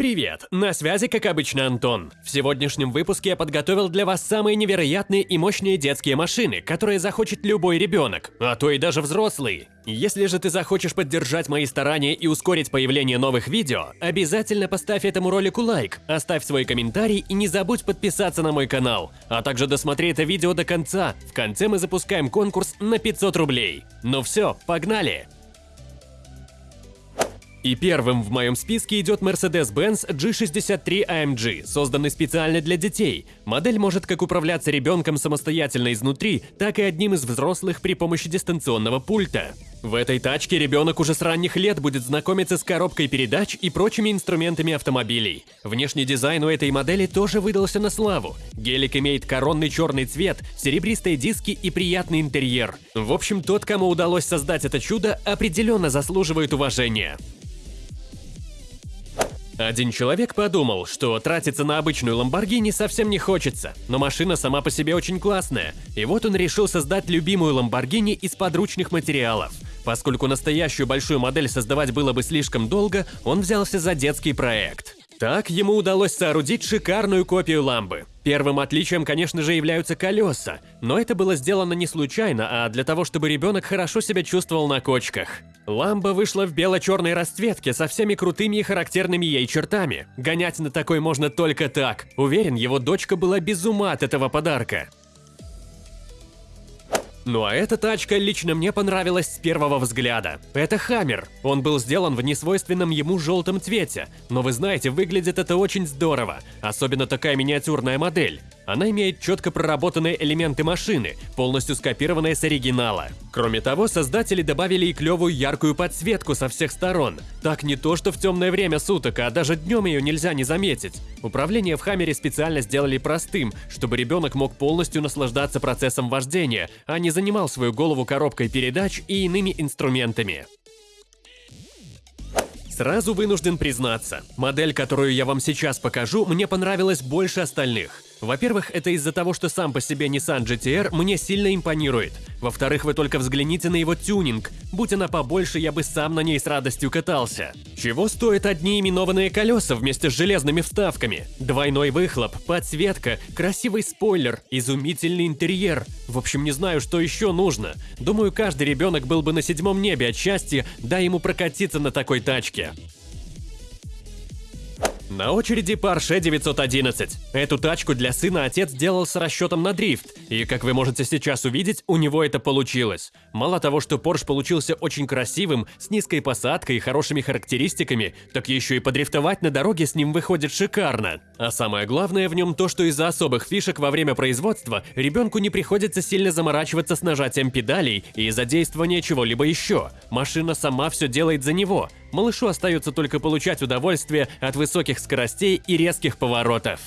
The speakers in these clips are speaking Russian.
Привет! На связи, как обычно, Антон. В сегодняшнем выпуске я подготовил для вас самые невероятные и мощные детские машины, которые захочет любой ребенок, а то и даже взрослый. Если же ты захочешь поддержать мои старания и ускорить появление новых видео, обязательно поставь этому ролику лайк, оставь свой комментарий и не забудь подписаться на мой канал, а также досмотри это видео до конца. В конце мы запускаем конкурс на 500 рублей. Ну все, погнали! И первым в моем списке идет Mercedes-Benz G63 AMG, созданный специально для детей. Модель может как управляться ребенком самостоятельно изнутри, так и одним из взрослых при помощи дистанционного пульта. В этой тачке ребенок уже с ранних лет будет знакомиться с коробкой передач и прочими инструментами автомобилей. Внешний дизайн у этой модели тоже выдался на славу. Гелик имеет коронный черный цвет, серебристые диски и приятный интерьер. В общем, тот, кому удалось создать это чудо, определенно заслуживает уважения. Один человек подумал, что тратиться на обычную Ламборгини совсем не хочется, но машина сама по себе очень классная, и вот он решил создать любимую Ламборгини из подручных материалов. Поскольку настоящую большую модель создавать было бы слишком долго, он взялся за детский проект. Так ему удалось соорудить шикарную копию ламбы. Первым отличием, конечно же, являются колеса, но это было сделано не случайно, а для того, чтобы ребенок хорошо себя чувствовал на кочках. Ламба вышла в бело-черной расцветке со всеми крутыми и характерными ей чертами. Гонять на такой можно только так. Уверен, его дочка была без ума от этого подарка. Ну а эта тачка лично мне понравилась с первого взгляда. Это Хаммер. Он был сделан в несвойственном ему желтом цвете, но вы знаете, выглядит это очень здорово, особенно такая миниатюрная модель. Она имеет четко проработанные элементы машины, полностью скопированные с оригинала. Кроме того, создатели добавили и клевую яркую подсветку со всех сторон. Так не то, что в темное время суток, а даже днем ее нельзя не заметить. Управление в Хаммере специально сделали простым, чтобы ребенок мог полностью наслаждаться процессом вождения, а не занимал свою голову коробкой передач и иными инструментами. Сразу вынужден признаться, модель, которую я вам сейчас покажу, мне понравилась больше остальных – во-первых, это из-за того, что сам по себе Nissan GT-R мне сильно импонирует. Во-вторых, вы только взгляните на его тюнинг. Будь она побольше, я бы сам на ней с радостью катался. Чего стоят одни именованные колеса вместе с железными вставками? Двойной выхлоп, подсветка, красивый спойлер, изумительный интерьер. В общем, не знаю, что еще нужно. Думаю, каждый ребенок был бы на седьмом небе от счастья, дай ему прокатиться на такой тачке. На очереди Porsche 911. Эту тачку для сына отец делал с расчетом на дрифт, и, как вы можете сейчас увидеть, у него это получилось. Мало того, что Porsche получился очень красивым, с низкой посадкой и хорошими характеристиками, так еще и подрифтовать на дороге с ним выходит шикарно. А самое главное в нем то, что из-за особых фишек во время производства ребенку не приходится сильно заморачиваться с нажатием педалей и задействования чего-либо еще. Машина сама все делает за него – малышу остается только получать удовольствие от высоких скоростей и резких поворотов.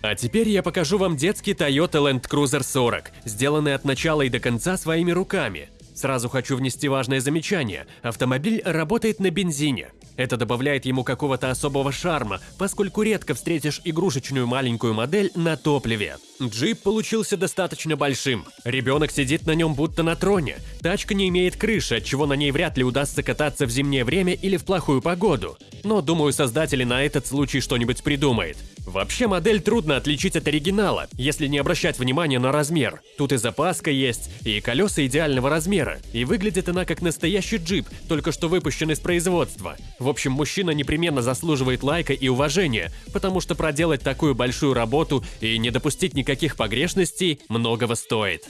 А теперь я покажу вам детский Toyota Land Cruiser 40, сделанный от начала и до конца своими руками. Сразу хочу внести важное замечание. Автомобиль работает на бензине. Это добавляет ему какого-то особого шарма, поскольку редко встретишь игрушечную маленькую модель на топливе. Джип получился достаточно большим. Ребенок сидит на нем будто на троне. Тачка не имеет крыши, отчего на ней вряд ли удастся кататься в зимнее время или в плохую погоду. Но думаю, создатели на этот случай что-нибудь придумают. Вообще модель трудно отличить от оригинала, если не обращать внимания на размер. Тут и запаска есть, и колеса идеального размера, и выглядит она как настоящий джип, только что выпущен из производства. В общем, мужчина непременно заслуживает лайка и уважения, потому что проделать такую большую работу и не допустить никаких погрешностей многого стоит.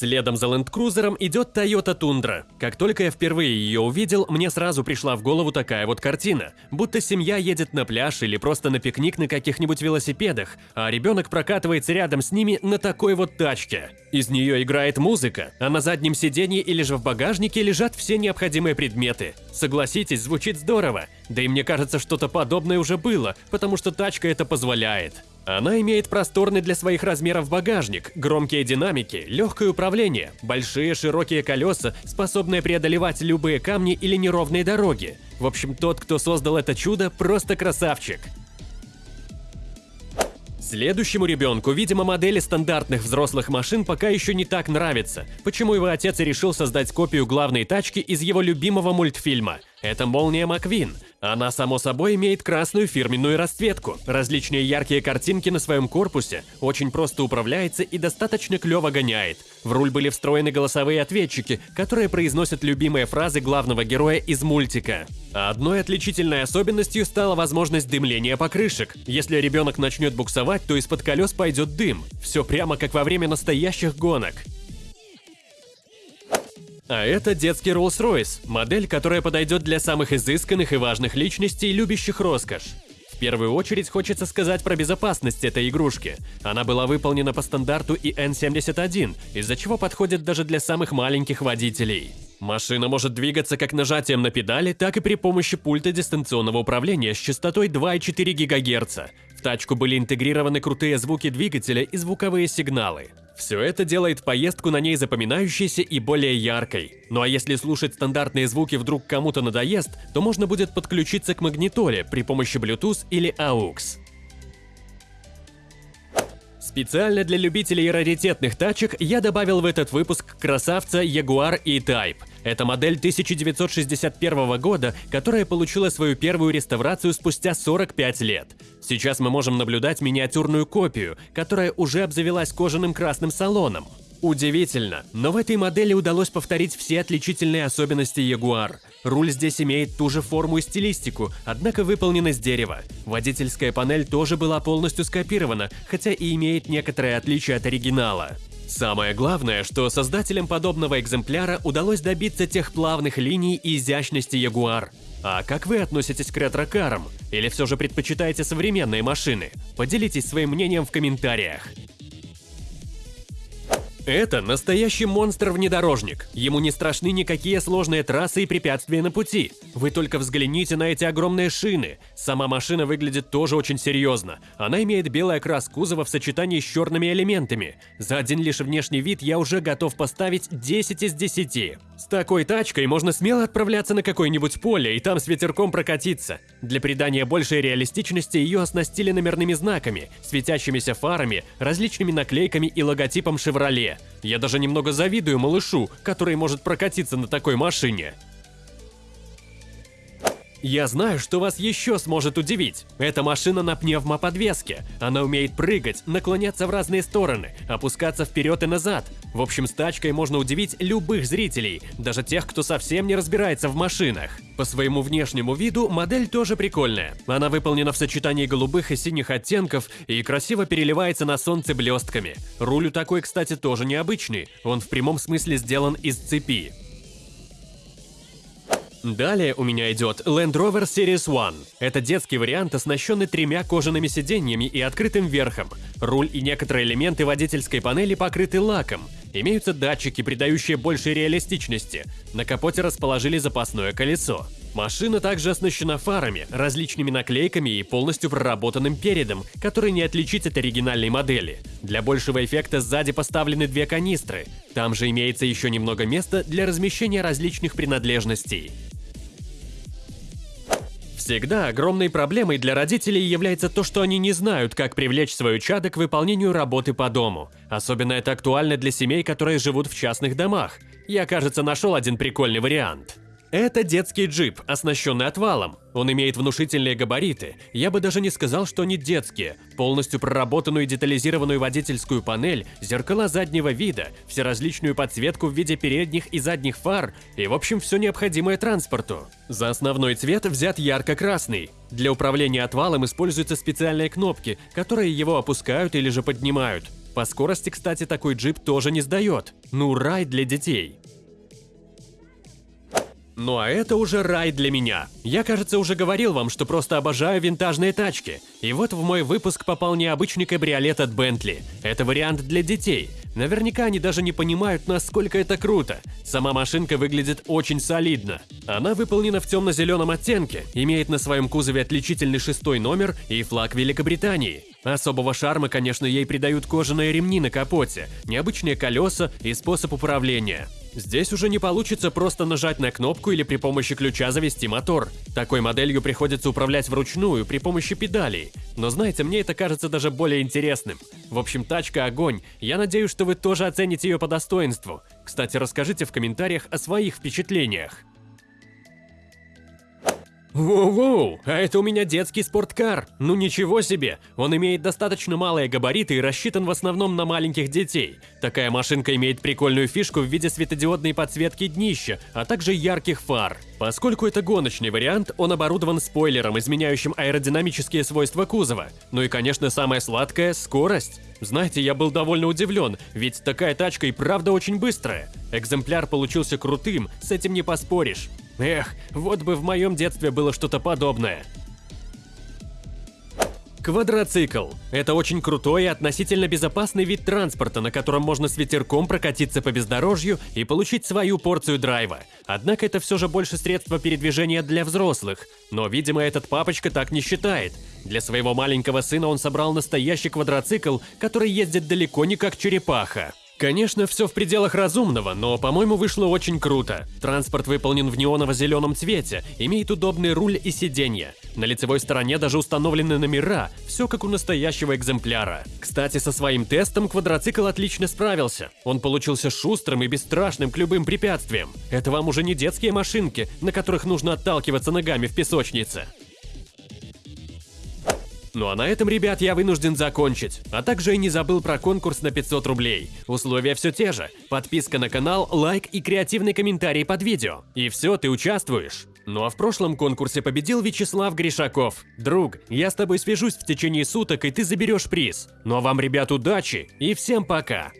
Следом за Cruiser идет Toyota Tundra. Как только я впервые ее увидел, мне сразу пришла в голову такая вот картина. Будто семья едет на пляж или просто на пикник на каких-нибудь велосипедах, а ребенок прокатывается рядом с ними на такой вот тачке. Из нее играет музыка, а на заднем сиденье или же в багажнике лежат все необходимые предметы. Согласитесь, звучит здорово. Да и мне кажется, что-то подобное уже было, потому что тачка это позволяет. Она имеет просторный для своих размеров багажник, громкие динамики, легкое управление, большие широкие колеса, способные преодолевать любые камни или неровные дороги. В общем, тот, кто создал это чудо, просто красавчик. Следующему ребенку, видимо, модели стандартных взрослых машин пока еще не так нравятся, почему его отец и решил создать копию главной тачки из его любимого мультфильма. Это «Молния Маквин», она, само собой, имеет красную фирменную расцветку, различные яркие картинки на своем корпусе, очень просто управляется и достаточно клево гоняет. В руль были встроены голосовые ответчики, которые произносят любимые фразы главного героя из мультика. А одной отличительной особенностью стала возможность дымления покрышек. Если ребенок начнет буксовать, то из-под колес пойдет дым. Все прямо как во время настоящих гонок. А это детский Rolls-Royce, модель, которая подойдет для самых изысканных и важных личностей, любящих роскошь. В первую очередь хочется сказать про безопасность этой игрушки. Она была выполнена по стандарту EN71, из-за чего подходит даже для самых маленьких водителей. Машина может двигаться как нажатием на педали, так и при помощи пульта дистанционного управления с частотой 2,4 ГГц. В тачку были интегрированы крутые звуки двигателя и звуковые сигналы. Все это делает поездку на ней запоминающейся и более яркой. Ну а если слушать стандартные звуки вдруг кому-то надоест, то можно будет подключиться к магнитоле при помощи Bluetooth или AUX. Специально для любителей раритетных тачек я добавил в этот выпуск красавца Jaguar E-Type. Это модель 1961 года, которая получила свою первую реставрацию спустя 45 лет. Сейчас мы можем наблюдать миниатюрную копию, которая уже обзавелась кожаным красным салоном. Удивительно, но в этой модели удалось повторить все отличительные особенности Jaguar. Руль здесь имеет ту же форму и стилистику, однако выполнен из дерева. Водительская панель тоже была полностью скопирована, хотя и имеет некоторые отличия от оригинала. Самое главное, что создателям подобного экземпляра удалось добиться тех плавных линий и изящности Jaguar. А как вы относитесь к ретро-карам? Или все же предпочитаете современные машины? Поделитесь своим мнением в комментариях. Это настоящий монстр-внедорожник. Ему не страшны никакие сложные трассы и препятствия на пути. Вы только взгляните на эти огромные шины. Сама машина выглядит тоже очень серьезно. Она имеет белый окрас кузова в сочетании с черными элементами. За один лишь внешний вид я уже готов поставить 10 из 10. С такой тачкой можно смело отправляться на какое-нибудь поле и там с ветерком прокатиться. Для придания большей реалистичности ее оснастили номерными знаками, светящимися фарами, различными наклейками и логотипом Chevrolet. Я даже немного завидую малышу, который может прокатиться на такой машине. Я знаю, что вас еще сможет удивить. Эта машина на пневмоподвеске. Она умеет прыгать, наклоняться в разные стороны, опускаться вперед и назад. В общем, с тачкой можно удивить любых зрителей, даже тех, кто совсем не разбирается в машинах. По своему внешнему виду модель тоже прикольная. Она выполнена в сочетании голубых и синих оттенков и красиво переливается на солнце блестками. Руль у такой, кстати, тоже необычный. Он в прямом смысле сделан из цепи. Далее у меня идет Land Rover Series One. Это детский вариант, оснащенный тремя кожаными сиденьями и открытым верхом. Руль и некоторые элементы водительской панели покрыты лаком. Имеются датчики, придающие больше реалистичности. На капоте расположили запасное колесо. Машина также оснащена фарами, различными наклейками и полностью проработанным передом, который не отличить от оригинальной модели. Для большего эффекта сзади поставлены две канистры. Там же имеется еще немного места для размещения различных принадлежностей. Всегда огромной проблемой для родителей является то, что они не знают, как привлечь свою чадо к выполнению работы по дому. Особенно это актуально для семей, которые живут в частных домах. Я, кажется, нашел один прикольный вариант. Это детский джип, оснащенный отвалом. Он имеет внушительные габариты. Я бы даже не сказал, что они детские. Полностью проработанную и детализированную водительскую панель, зеркала заднего вида, всеразличную подсветку в виде передних и задних фар и, в общем, все необходимое транспорту. За основной цвет взят ярко-красный. Для управления отвалом используются специальные кнопки, которые его опускают или же поднимают. По скорости, кстати, такой джип тоже не сдает. Ну, рай для детей. Ну а это уже рай для меня. Я, кажется, уже говорил вам, что просто обожаю винтажные тачки. И вот в мой выпуск попал необычный кабриолет от Bentley. Это вариант для детей. Наверняка они даже не понимают, насколько это круто. Сама машинка выглядит очень солидно. Она выполнена в темно-зеленом оттенке, имеет на своем кузове отличительный шестой номер и флаг Великобритании. Особого шарма, конечно, ей придают кожаные ремни на капоте, необычные колеса и способ управления. Здесь уже не получится просто нажать на кнопку или при помощи ключа завести мотор. Такой моделью приходится управлять вручную при помощи педалей. Но знаете, мне это кажется даже более интересным. В общем, тачка огонь. Я надеюсь, что вы тоже оцените ее по достоинству. Кстати, расскажите в комментариях о своих впечатлениях. Воу-воу, а это у меня детский спорткар. Ну ничего себе, он имеет достаточно малые габариты и рассчитан в основном на маленьких детей. Такая машинка имеет прикольную фишку в виде светодиодной подсветки днища, а также ярких фар. Поскольку это гоночный вариант, он оборудован спойлером, изменяющим аэродинамические свойства кузова. Ну и конечно самое сладкое – скорость. Знаете, я был довольно удивлен, ведь такая тачка и правда очень быстрая. Экземпляр получился крутым, с этим не поспоришь. Эх, вот бы в моем детстве было что-то подобное. Квадроцикл – это очень крутой и относительно безопасный вид транспорта, на котором можно с ветерком прокатиться по бездорожью и получить свою порцию драйва. Однако это все же больше средство передвижения для взрослых. Но, видимо, этот папочка так не считает. Для своего маленького сына он собрал настоящий квадроцикл, который ездит далеко не как черепаха. Конечно, все в пределах разумного, но, по-моему, вышло очень круто. Транспорт выполнен в неоново-зеленом цвете, имеет удобный руль и сиденье. На лицевой стороне даже установлены номера, все как у настоящего экземпляра. Кстати, со своим тестом квадроцикл отлично справился. Он получился шустрым и бесстрашным к любым препятствиям. Это вам уже не детские машинки, на которых нужно отталкиваться ногами в песочнице. Ну а на этом, ребят, я вынужден закончить. А также и не забыл про конкурс на 500 рублей. Условия все те же. Подписка на канал, лайк и креативный комментарий под видео. И все, ты участвуешь. Ну а в прошлом конкурсе победил Вячеслав Гришаков. Друг, я с тобой свяжусь в течение суток, и ты заберешь приз. Ну а вам, ребят, удачи и всем пока!